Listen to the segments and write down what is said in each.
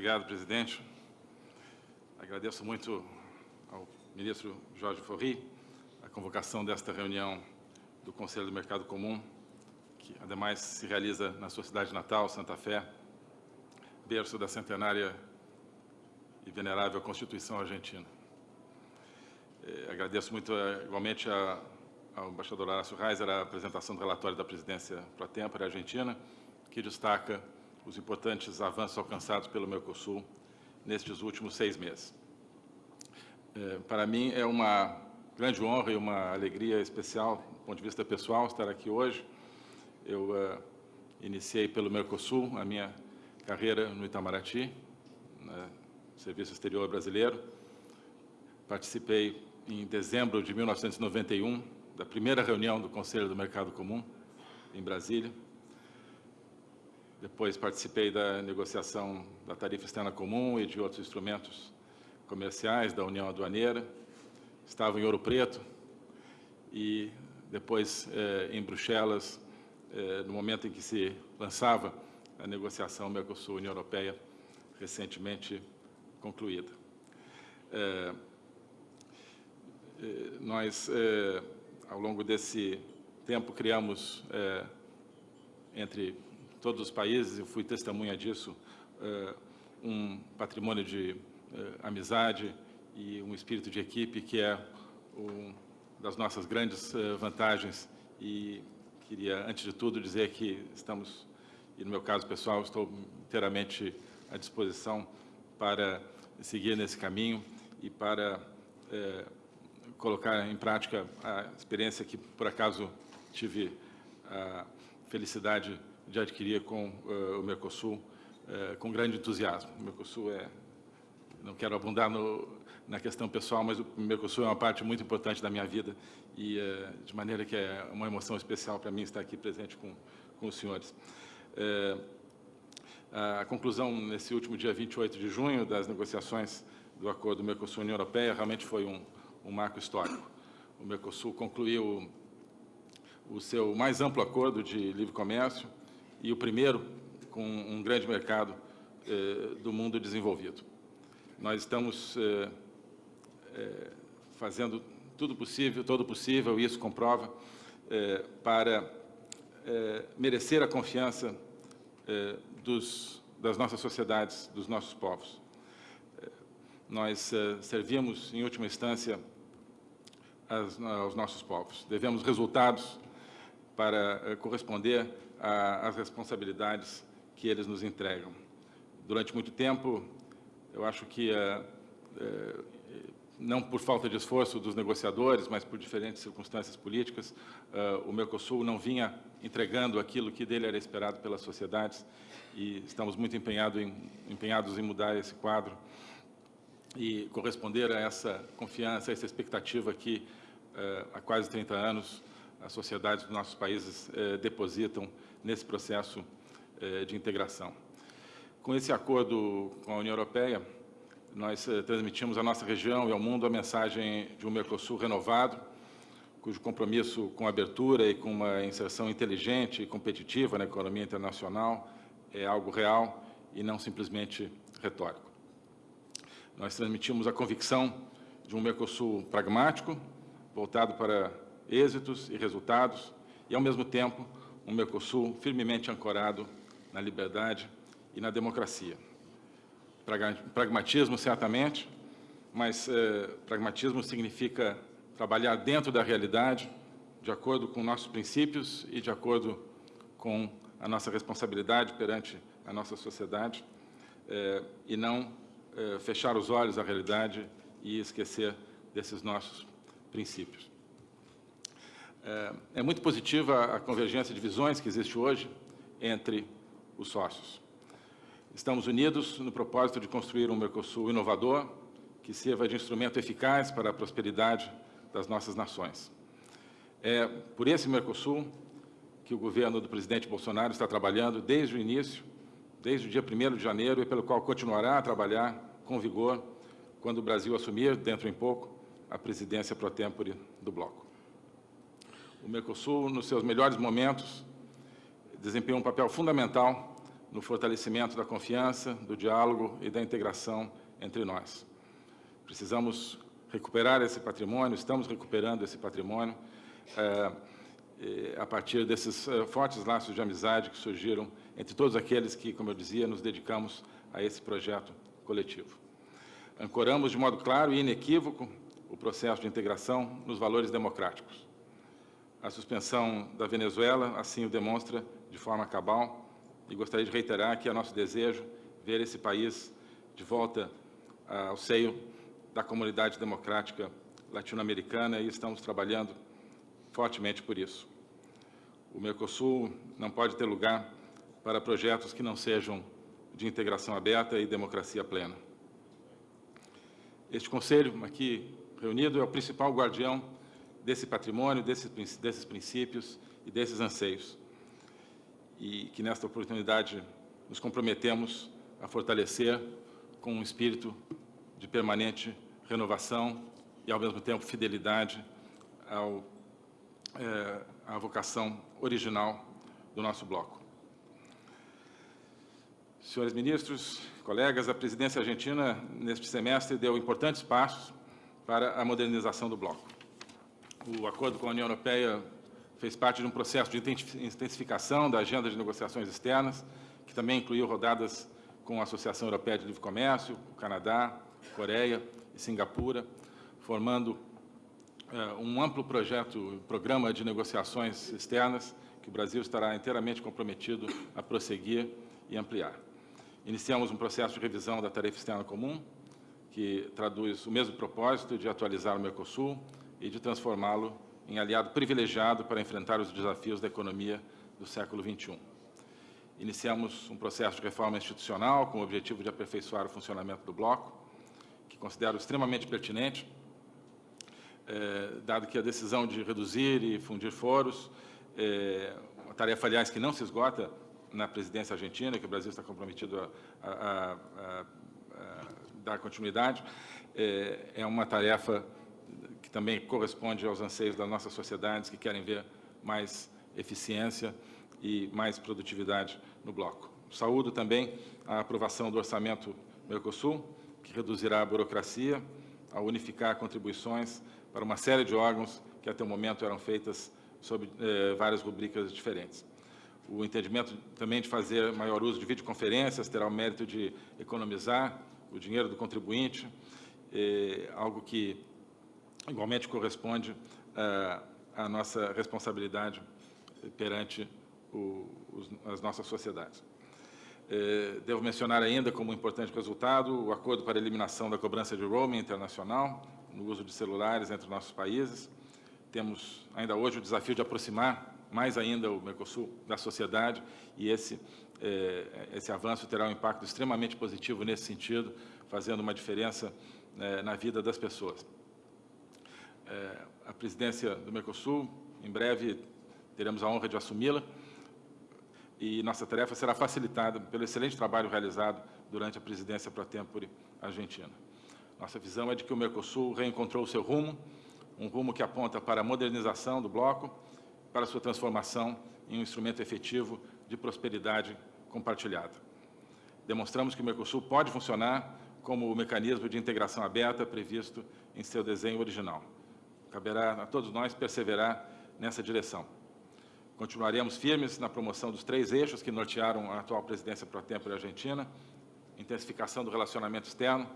obrigado, presidente. Agradeço muito ao ministro Jorge Forri a convocação desta reunião do Conselho do Mercado Comum, que, ademais, se realiza na sua cidade natal, Santa Fé, berço da centenária e venerável Constituição Argentina. Eh, agradeço muito, eh, igualmente, a, ao embaixador Horácio Reiser a apresentação do relatório da presidência pro tempore argentina, que destaca os importantes avanços alcançados pelo Mercosul nestes últimos seis meses. Eh, para mim, é uma grande honra e uma alegria especial, do ponto de vista pessoal, estar aqui hoje. Eu uh, iniciei pelo Mercosul a minha carreira no Itamaraty, no Serviço Exterior Brasileiro. Participei em dezembro de 1991 da primeira reunião do Conselho do Mercado Comum, em Brasília. Depois participei da negociação da tarifa externa comum e de outros instrumentos comerciais da União Aduaneira. Estava em Ouro Preto e depois eh, em Bruxelas, eh, no momento em que se lançava a negociação Mercosul-União Europeia, recentemente concluída. É, nós, é, ao longo desse tempo, criamos, é, entre todos os países, eu fui testemunha disso, um patrimônio de amizade e um espírito de equipe que é uma das nossas grandes vantagens. E queria, antes de tudo, dizer que estamos e no meu caso pessoal estou inteiramente à disposição para seguir nesse caminho e para é, colocar em prática a experiência que, por acaso, tive a felicidade de adquirir com uh, o Mercosul uh, com grande entusiasmo. O Mercosul é, não quero abundar no, na questão pessoal, mas o Mercosul é uma parte muito importante da minha vida e, uh, de maneira que é uma emoção especial para mim estar aqui presente com, com os senhores. A conclusão, nesse último dia 28 de junho, das negociações do acordo Mercosul-União Europeia realmente foi um, um marco histórico. O Mercosul concluiu o seu mais amplo acordo de livre comércio e o primeiro com um grande mercado eh, do mundo desenvolvido. Nós estamos eh, eh, fazendo tudo possível, todo possível, e isso comprova, para é, merecer a confiança é, dos, das nossas sociedades, dos nossos povos. Nós servimos, em última instância, aos nossos povos. Devemos resultados para é, corresponder às responsabilidades que eles nos entregam. Durante muito tempo, eu acho que é, não por falta de esforço dos negociadores, mas por diferentes circunstâncias políticas, o Mercosul não vinha entregando aquilo que dele era esperado pelas sociedades e estamos muito empenhado em, empenhados em mudar esse quadro e corresponder a essa confiança, a essa expectativa que há quase 30 anos as sociedades dos nossos países uh, depositam nesse processo de integração. Com esse acordo com a União Europeia, nós eh, transmitimos à nossa região e ao mundo a mensagem de um Mercosul renovado, cujo compromisso com abertura e com uma inserção inteligente e competitiva na economia internacional é algo real e não simplesmente retórico. Nós transmitimos a convicção de um Mercosul pragmático, voltado para êxitos e resultados, e, ao mesmo tempo, um Mercosul firmemente ancorado na liberdade e na democracia pragmatismo, certamente, mas eh, pragmatismo significa trabalhar dentro da realidade, de acordo com nossos princípios e de acordo com a nossa responsabilidade perante a nossa sociedade, eh, e não eh, fechar os olhos à realidade e esquecer desses nossos princípios. É, é muito positiva a convergência de visões que existe hoje entre os sócios. Estamos unidos no propósito de construir um Mercosul inovador que sirva de instrumento eficaz para a prosperidade das nossas nações. É por esse Mercosul que o governo do presidente Bolsonaro está trabalhando desde o início, desde o dia 1 de janeiro, e pelo qual continuará a trabalhar com vigor quando o Brasil assumir, dentro em pouco, a presidência pro tempore do bloco. O Mercosul, nos seus melhores momentos, desempenhou um papel fundamental no fortalecimento da confiança, do diálogo e da integração entre nós. Precisamos recuperar esse patrimônio, estamos recuperando esse patrimônio é, a partir desses é, fortes laços de amizade que surgiram entre todos aqueles que, como eu dizia, nos dedicamos a esse projeto coletivo. Ancoramos de modo claro e inequívoco o processo de integração nos valores democráticos. A suspensão da Venezuela assim o demonstra de forma cabal e gostaria de reiterar que é nosso desejo ver esse país de volta ao seio da comunidade democrática latino-americana e estamos trabalhando fortemente por isso. O Mercosul não pode ter lugar para projetos que não sejam de integração aberta e democracia plena. Este Conselho aqui reunido é o principal guardião desse patrimônio, desses, desses princípios e desses anseios. E que nesta oportunidade nos comprometemos a fortalecer com um espírito de permanente renovação e, ao mesmo tempo, fidelidade ao, é, à vocação original do nosso bloco. Senhores ministros, colegas, a presidência argentina, neste semestre, deu importantes passos para a modernização do bloco. O acordo com a União Europeia fez parte de um processo de intensificação da agenda de negociações externas, que também incluiu rodadas com a Associação Europeia de Livre Comércio, o Canadá, Coreia e Singapura, formando uh, um amplo projeto, programa de negociações externas que o Brasil estará inteiramente comprometido a prosseguir e ampliar. Iniciamos um processo de revisão da tarifa externa comum, que traduz o mesmo propósito de atualizar o Mercosul e de transformá-lo em aliado privilegiado para enfrentar os desafios da economia do século XXI. Iniciamos um processo de reforma institucional com o objetivo de aperfeiçoar o funcionamento do bloco, que considero extremamente pertinente, eh, dado que a decisão de reduzir e fundir foros, eh, uma tarefa, aliás, que não se esgota na presidência argentina, que o Brasil está comprometido a, a, a, a dar continuidade, é, é, uma tarefa que também corresponde aos anseios das nossas sociedades, que querem ver mais eficiência e mais produtividade no bloco. Saúdo também a aprovação do orçamento Mercosul, que reduzirá a burocracia, ao unificar contribuições para uma série de órgãos que até o momento eram feitas sob eh, várias rubricas diferentes. O entendimento também de fazer maior uso de videoconferências terá o mérito de economizar o dinheiro do contribuinte, é, algo que igualmente corresponde à, à nossa responsabilidade perante o, os, as nossas sociedades. É, devo mencionar ainda como importante resultado o acordo para eliminação da cobrança de roaming internacional no uso de celulares entre nossos países. Temos ainda hoje o desafio de aproximar mais ainda o Mercosul da sociedade e esse, é, esse avanço terá um impacto extremamente positivo nesse sentido, fazendo uma diferença na vida das pessoas. É, a presidência do Mercosul, em breve, teremos a honra de assumi-la e nossa tarefa será facilitada pelo excelente trabalho realizado durante a presidência pro tempore argentina. Nossa visão é de que o Mercosul reencontrou o seu rumo, um rumo que aponta para a modernização do bloco, para sua transformação em um instrumento efetivo de prosperidade compartilhada. Demonstramos que o Mercosul pode funcionar como o mecanismo de integração aberta previsto em seu desenho original. Caberá a todos nós perseverar nessa direção. Continuaremos firmes na promoção dos três eixos que nortearam a atual presidência pro tempore argentina, intensificação do relacionamento externo,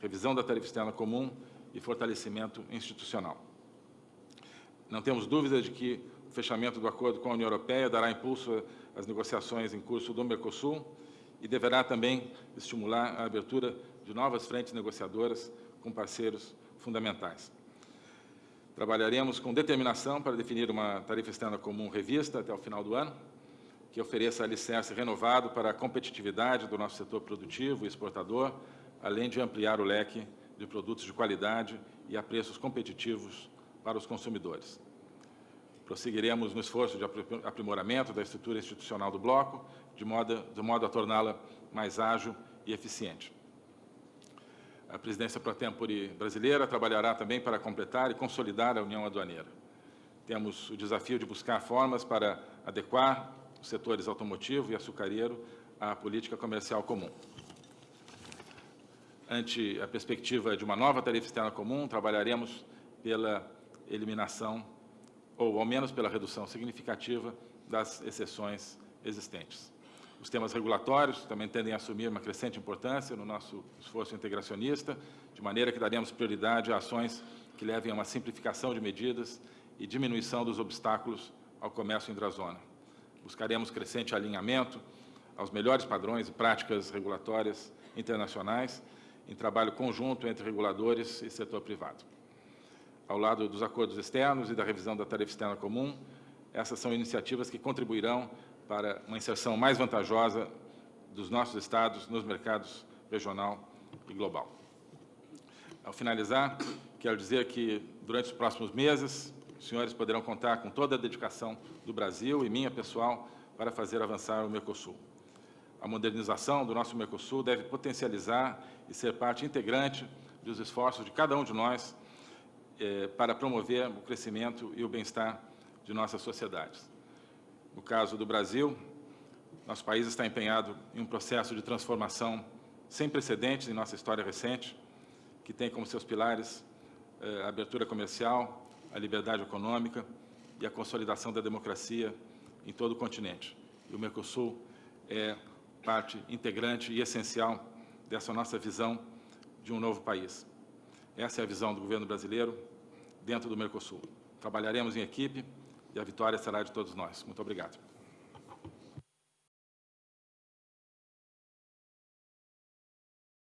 revisão da tarifa externa comum e fortalecimento institucional. Não temos dúvida de que o fechamento do acordo com a União Europeia dará impulso às negociações em curso do Mercosul e deverá também estimular a abertura de novas frentes negociadoras com parceiros fundamentais. Trabalharemos com determinação para definir uma tarifa externa comum revista até o final do ano, que ofereça alicerce renovado para a competitividade do nosso setor produtivo e exportador, além de ampliar o leque de produtos de qualidade e a preços competitivos para os consumidores. Prosseguiremos no esforço de aprimoramento da estrutura institucional do bloco, de modo, de modo a torná-la mais ágil e eficiente. A presidência pro tempore brasileira trabalhará também para completar e consolidar a União Aduaneira. Temos o desafio de buscar formas para adequar os setores automotivo e açucareiro à política comercial comum. Ante a perspectiva de uma nova tarifa externa comum, trabalharemos pela eliminação, ou ao menos pela redução significativa, das exceções existentes. Os temas regulatórios também tendem a assumir uma crescente importância no nosso esforço integracionista, de maneira que daremos prioridade a ações que levem a uma simplificação de medidas e diminuição dos obstáculos ao comércio intrazona. Buscaremos crescente alinhamento aos melhores padrões e práticas regulatórias internacionais em trabalho conjunto entre reguladores e setor privado. Ao lado dos acordos externos e da revisão da tarifa externa comum, essas são iniciativas que contribuirão para uma inserção mais vantajosa dos nossos Estados nos mercados regional e global. Ao finalizar, quero dizer que, durante os próximos meses, os senhores poderão contar com toda a dedicação do Brasil e minha pessoal para fazer avançar o Mercosul. A modernização do nosso Mercosul deve potencializar e ser parte integrante dos esforços de cada um de nós eh, para promover o crescimento e o bem-estar de nossas sociedades. No caso do Brasil, nosso país está empenhado em um processo de transformação sem precedentes em nossa história recente, que tem como seus pilares eh, a abertura comercial, a liberdade econômica e a consolidação da democracia em todo o continente. E o Mercosul é parte integrante e essencial dessa nossa visão de um novo país. Essa é a visão do governo brasileiro dentro do Mercosul. Trabalharemos em equipe e a vitória será de todos nós. Muito obrigado.